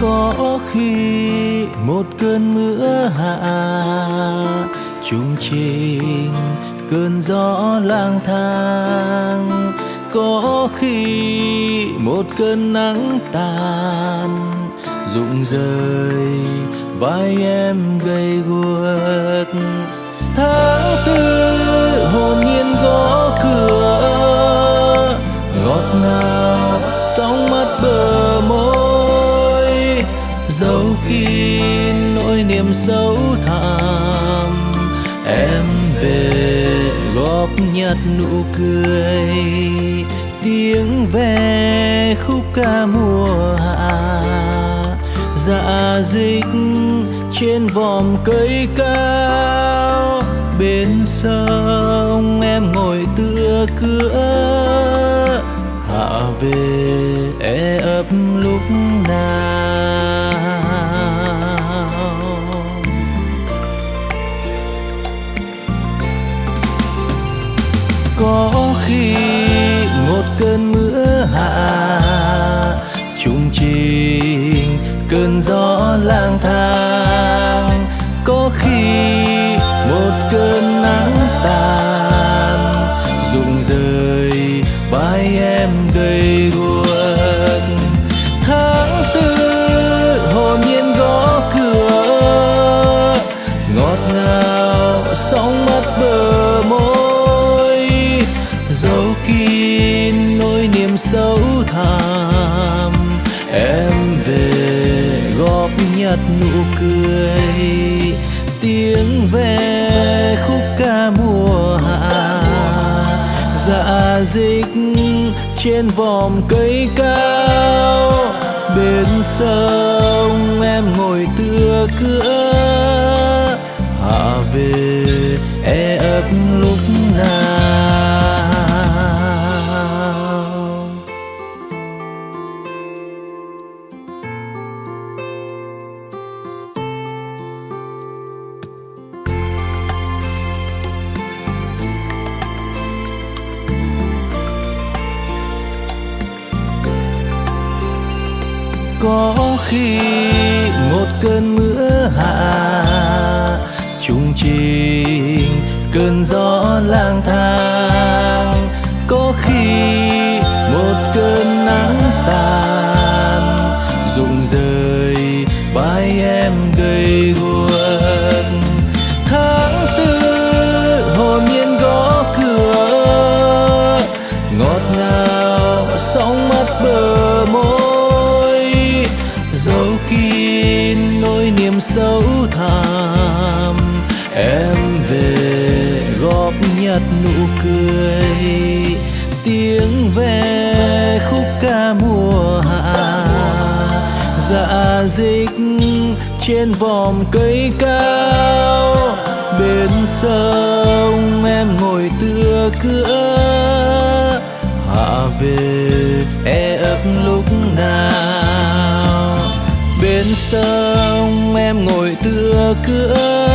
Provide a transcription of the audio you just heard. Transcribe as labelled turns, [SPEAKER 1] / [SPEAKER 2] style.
[SPEAKER 1] có khi một cơn mưa hạ chung trình cơn gió lang thang. Có khi một cơn nắng tàn, rụng rời, vai em gầy guộc. Tháng tư hồn nhiên gõ cửa, ngọt ngào, sóng mắt bờ niềm sâu thẳm. Em về góp nhặt nụ cười, tiếng ve khúc ca mùa hạ. Dạ dịch trên vòm cây cao, bên sông em ngồi tựa cửa. Hạ về e ấp lúc nào? Có khi một cơn mưa hạ chung trình cơn gió lang thang. Có khi một cơn nắng tàn, rụng rời vai em gầy gò sâu thẳm. Em về góp nhặt nụ cười, tiếng ve khúc ca mùa hạ. Dạ dịch trên vòm cây cao, bên sông em ngồi tựa cửa. Hạ về có khi một cơn mưa hạ chung trình cơn gió lang thang. Có khi một cơn nắng tàn, rụng rời bay sâu thẳm em về góp nhặt nụ cười, tiếng ve khúc ca mùa hạ. Dạ dịch trên vòm cây cao, bên sông em ngồi tựa cửa. Hạ về nào cửa